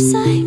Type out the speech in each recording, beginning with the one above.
side.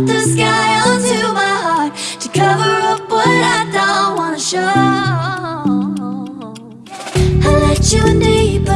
up the sky onto my heart To cover up what I don't wanna show. I let you in deep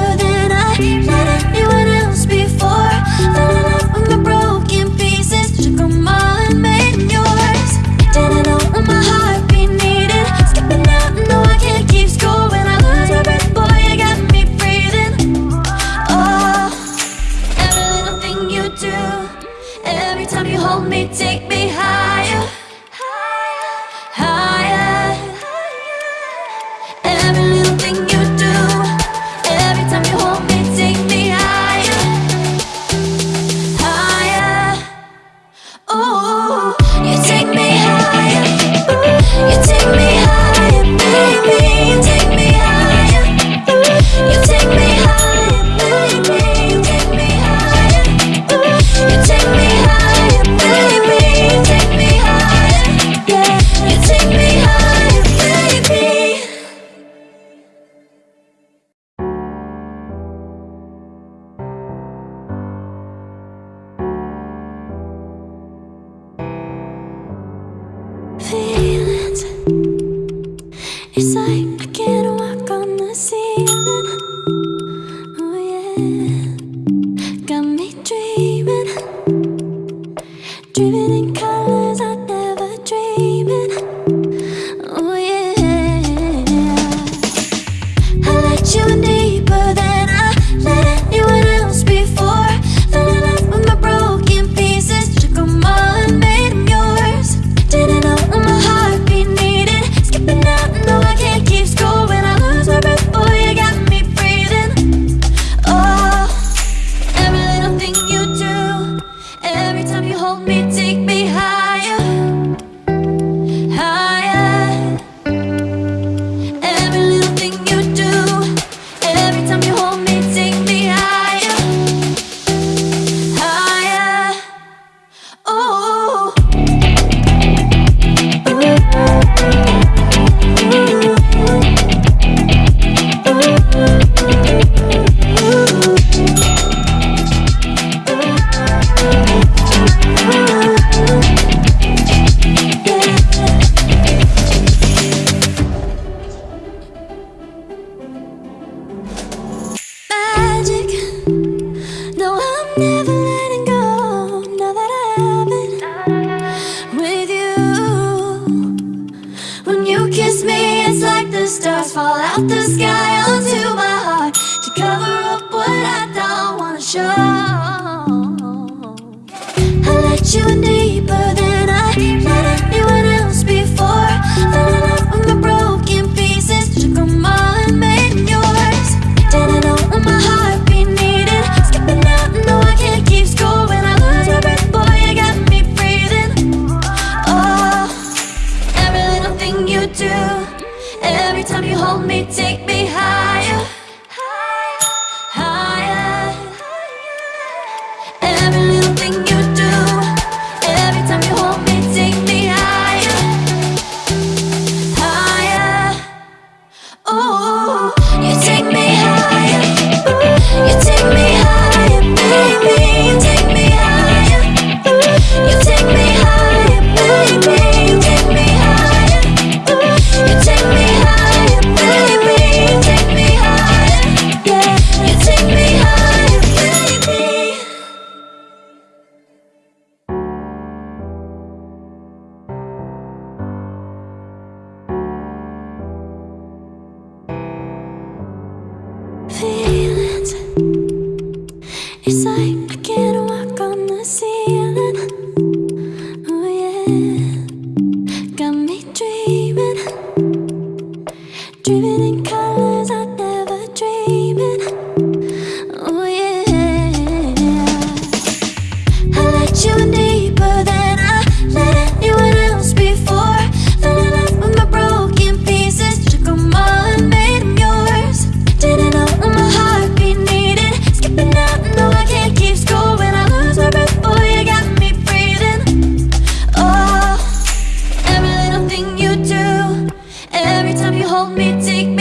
the stars fall out the sky onto my heart To cover up what I don't wanna show. I let you in deeper than It's like hold me, take